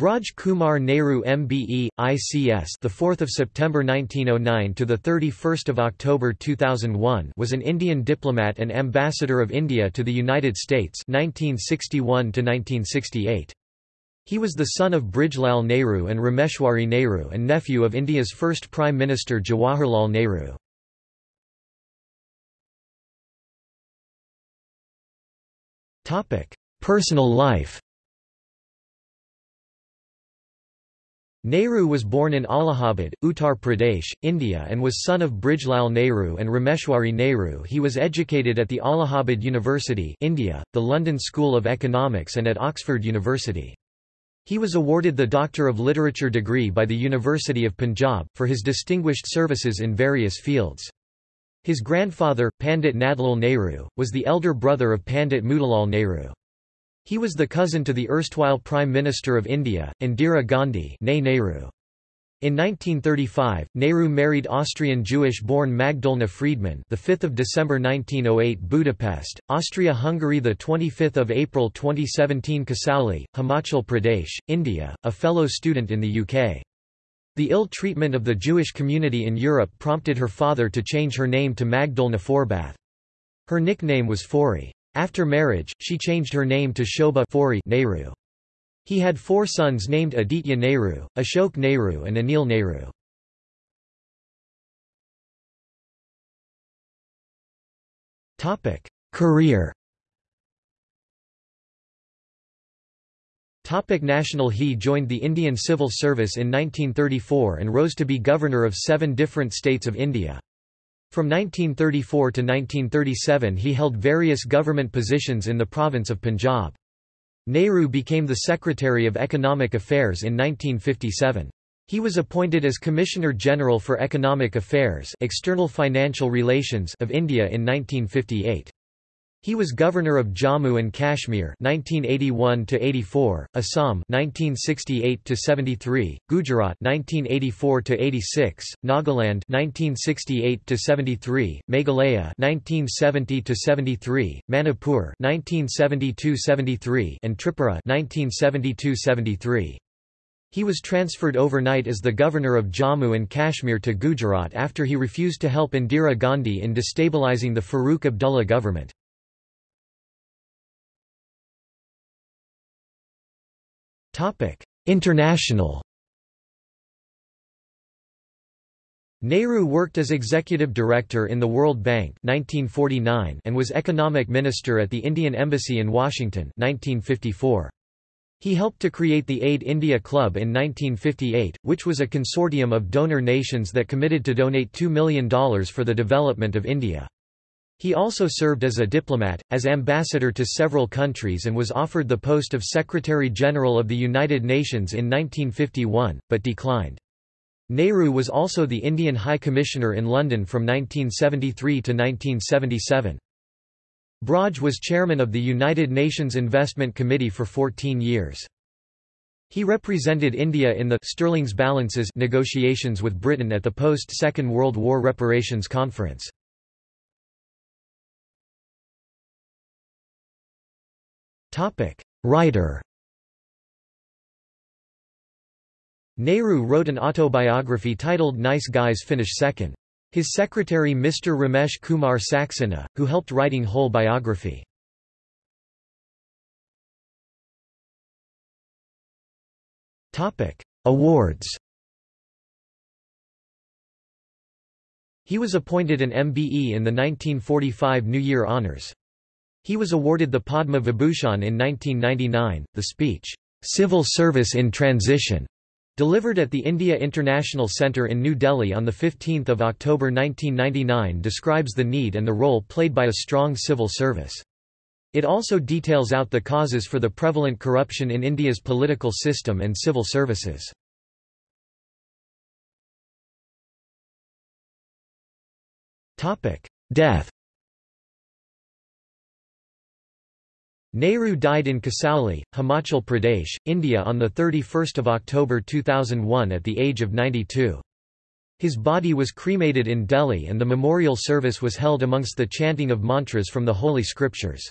Braj Kumar Nehru MBE ICS the 4th of September 1909 to the 31st of October 2001 was an Indian diplomat and ambassador of India to the United States 1961 to 1968 He was the son of Brijlal Nehru and Rameshwari Nehru and nephew of India's first Prime Minister Jawaharlal Nehru. Topic Personal life Nehru was born in Allahabad, Uttar Pradesh, India and was son of Brijlal Nehru and Rameshwari Nehru He was educated at the Allahabad University India, the London School of Economics and at Oxford University. He was awarded the Doctor of Literature degree by the University of Punjab, for his distinguished services in various fields. His grandfather, Pandit Nandlal Nehru, was the elder brother of Pandit Motilal Nehru. He was the cousin to the erstwhile Prime Minister of India, Indira Gandhi Nehru. In 1935, Nehru married Austrian Jewish-born Magdolna Friedman, the 5th of December 1908, Budapest, Austria-Hungary, the 25th of April 2017, Kasauli, Himachal Pradesh, India, a fellow student in the UK. The ill treatment of the Jewish community in Europe prompted her father to change her name to Magdolna Forbath. Her nickname was Fori. After marriage, she changed her name to Shobha Fori Nehru. He had four sons named Aditya Nehru, Ashok Nehru and Anil Nehru. Career Topic National He joined the Indian Civil Service in 1934 and rose to be governor of seven different states of India. From 1934 to 1937 he held various government positions in the province of Punjab. Nehru became the Secretary of Economic Affairs in 1957. He was appointed as Commissioner General for Economic Affairs External Financial Relations of India in 1958. He was governor of Jammu and Kashmir 1981 to 84, Assam 1968 to 73, Gujarat 1984 to 86, Nagaland 1968 to 73, Meghalaya 1970 to 73, Manipur 1972-73 and Tripura 1972-73. He was transferred overnight as the governor of Jammu and Kashmir to Gujarat after he refused to help Indira Gandhi in destabilizing the Farooq Abdullah government. International Nehru worked as executive director in the World Bank 1949 and was economic minister at the Indian Embassy in Washington 1954. He helped to create the Aid India Club in 1958, which was a consortium of donor nations that committed to donate $2 million for the development of India. He also served as a diplomat, as ambassador to several countries and was offered the post of Secretary-General of the United Nations in 1951, but declined. Nehru was also the Indian High Commissioner in London from 1973 to 1977. Braj was chairman of the United Nations Investment Committee for 14 years. He represented India in the Sterling's balances negotiations with Britain at the post-Second World War Reparations Conference. Topic: Writer. Nehru wrote an autobiography titled Nice Guys Finish Second. His secretary Mr. Ramesh Kumar Saxena, who helped writing whole biography. Awards. He was appointed an MBE in the 1945 New Year Honours. He was awarded the Padma Vibhushan in 1999. The speech, Civil Service in Transition, delivered at the India International Centre in New Delhi on 15 October 1999 describes the need and the role played by a strong civil service. It also details out the causes for the prevalent corruption in India's political system and civil services. Death Nehru died in Kasauli, Himachal Pradesh, India on 31 October 2001 at the age of 92. His body was cremated in Delhi and the memorial service was held amongst the chanting of mantras from the Holy Scriptures.